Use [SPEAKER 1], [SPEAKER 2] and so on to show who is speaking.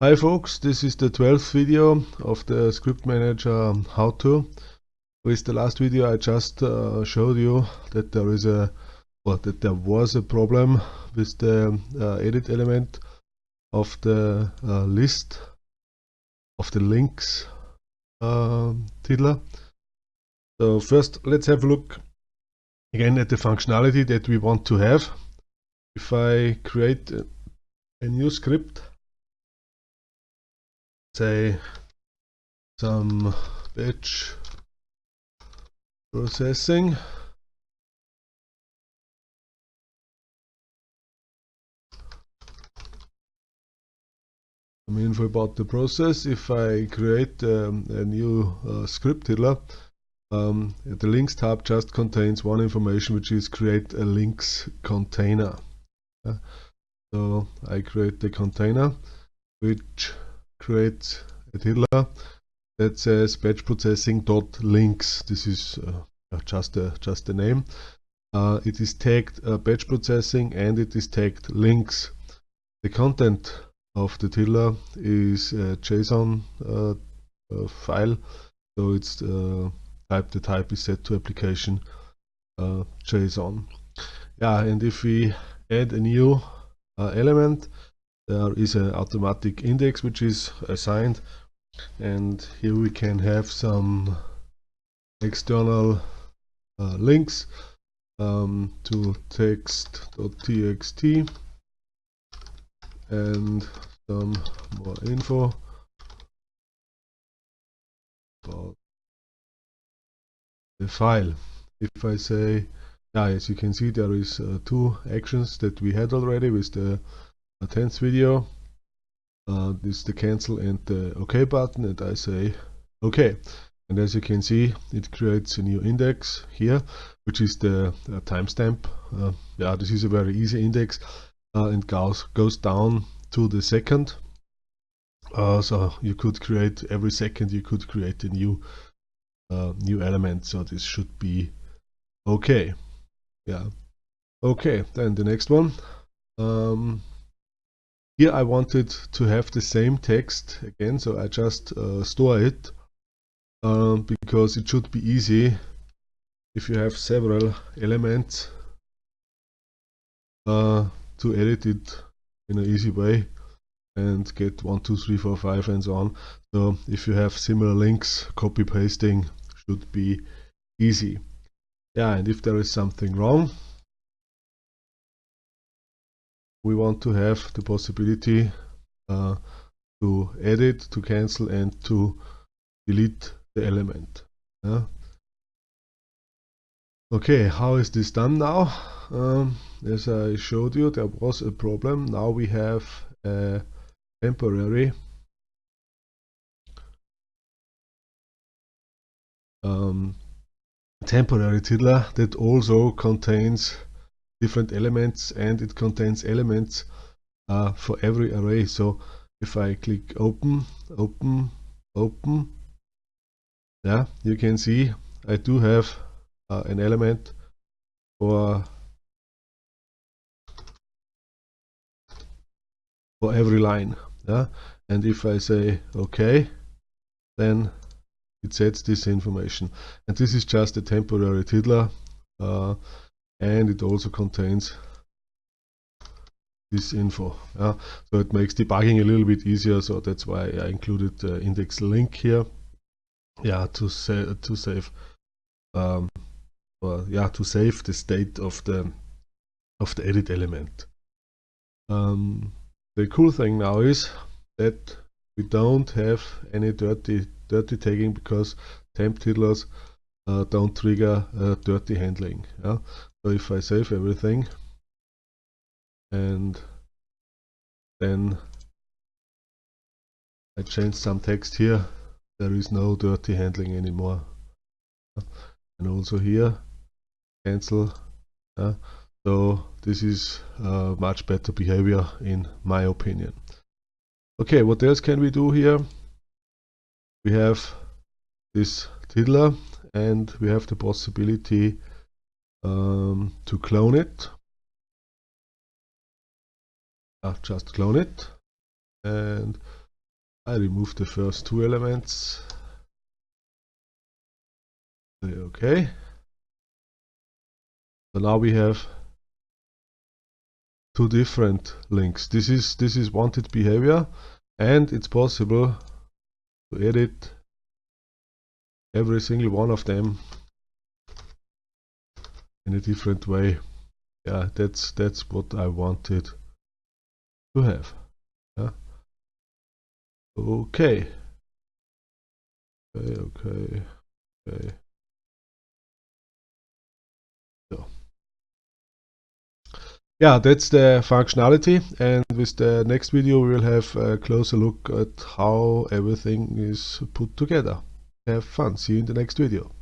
[SPEAKER 1] Hi folks, this is the 12th video of the Script Manager how-to. With the last video I just uh, showed you that there is a well, that there was a problem with the uh, edit element of the uh, list of the links um, tiddler. So first let's have a look again at the functionality that we want to have. If I create a new script say some batch processing. Some info about the process. If I create um, a new uh, script tiddler um, the links tab just contains one information which is create a links container. So I create the container which create a tiddler that says batch processing dot links. This is uh, just a just a name. Uh, it is tagged uh, batch processing and it is tagged links. The content of the tiddler is a JSON uh, uh, file, so it's uh, type. The type is set to application JSON. Yeah, and if we add a new element, there is an automatic index which is assigned and here we can have some external uh, links um, to text.txt and some more info about the file. If I say, yeah, as you can see, there is uh, two actions that we had already with the a 10th video. Uh, this is the cancel and the OK button and I say OK. And as you can see it creates a new index here which is the uh, timestamp. Uh, yeah this is a very easy index uh, and goes goes down to the second. Uh, so you could create every second you could create a new uh, new element. So this should be okay yeah. Okay then the next one. Um, here I wanted to have the same text again, so I just uh, store it um, because it should be easy if you have several elements uh, to edit it in an easy way and get 1, 2, 3, 4, 5 and so on. So if you have similar links, copy pasting should be easy. Yeah, and if there is something wrong, we want to have the possibility uh, to edit, to cancel and to delete the element. Yeah. Okay, how is this done now? Um, as I showed you, there was a problem. Now we have a temporary um, temporary tiddler that also contains different elements and it contains elements uh, for every array. So if I click open, open, open, yeah, you can see I do have uh, an element for for every line. Yeah, and if I say OK, then it sets this information. And this is just a temporary tiddler. Uh, and it also contains this info yeah. So it makes debugging a little bit easier so that's why I included the index link here yeah to to save um or yeah to save the state of the of the edit element. Um, the cool thing now is that we don't have any dirty dirty tagging because temp tiddlers uh, don't trigger uh, dirty handling yeah so if I save everything and then I change some text here, there is no dirty handling anymore. And also here, cancel. Uh, so this is uh, much better behavior in my opinion. Okay, what else can we do here? We have this tiddler and we have the possibility um, to clone it. I'll just clone it. And I remove the first two elements. Okay. So now we have two different links. This is this is wanted behavior and it's possible to edit every single one of them in a different way. Yeah that's that's what I wanted to have. Yeah. Okay. Okay okay okay. So. Yeah that's the functionality. And with the next video we will have a closer look at how everything is put together have fun. See you in the next video